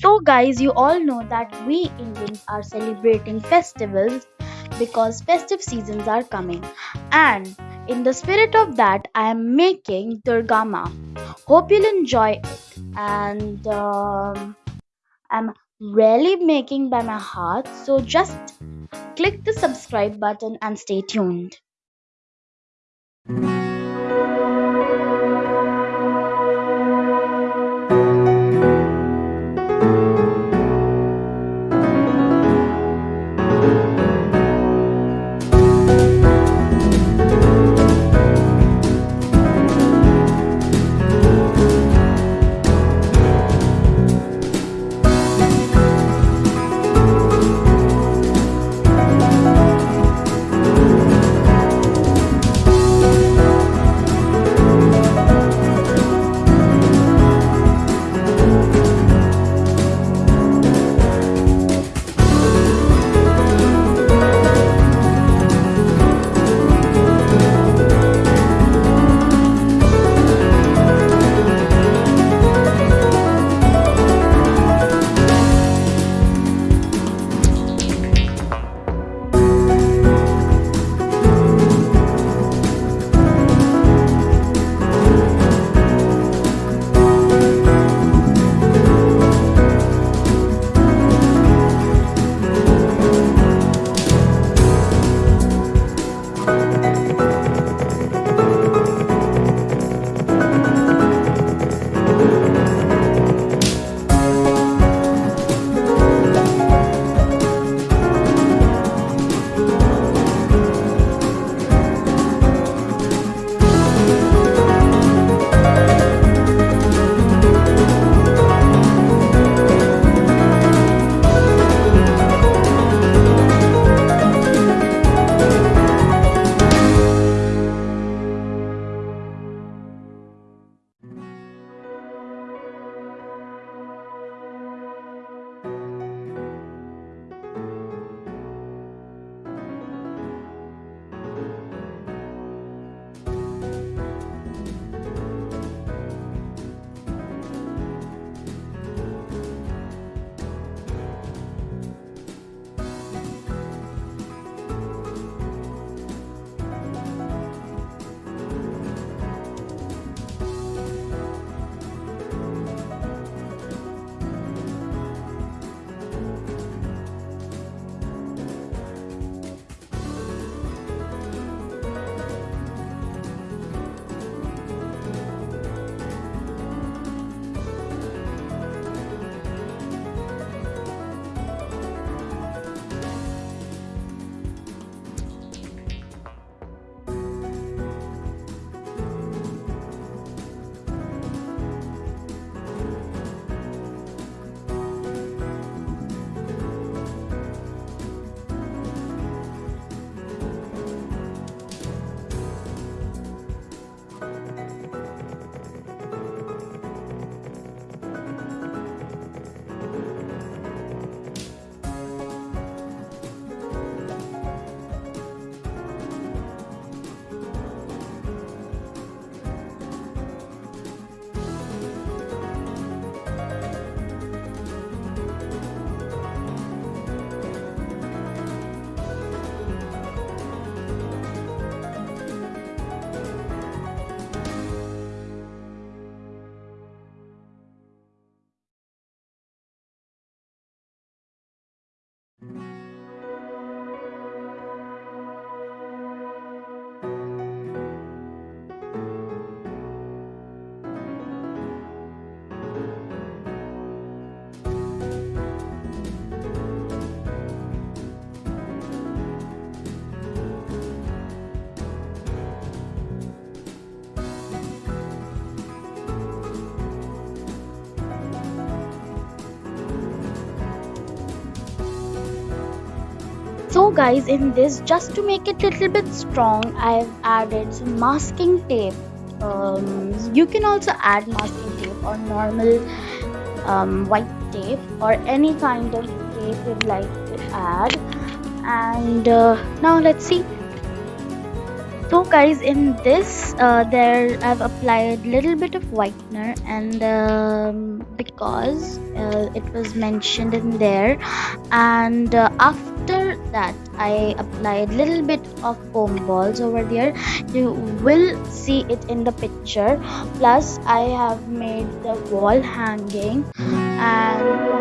So, guys, you all know that we Indians are celebrating festivals because festive seasons are coming. And in the spirit of that, I am making Durga Maa. Hope you'll enjoy it. And um, I'm really making by my heart. So, just click the subscribe button and stay tuned. Mm-hmm. So guys, in this, just to make it a little bit strong, I've added some masking tape. Um, you can also add masking tape or normal um, white tape or any kind of tape you'd like to add. And uh, now let's see. so guys in this uh, there i've applied a little bit of whitener and um, because uh, it was mentioned in there and uh, after that i applied little bit of foam balls over there. You will see it in the picture. Plus i have made the wall hanging and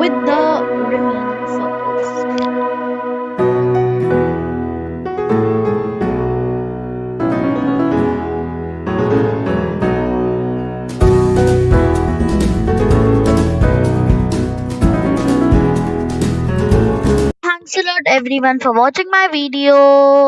everyone for watching my video.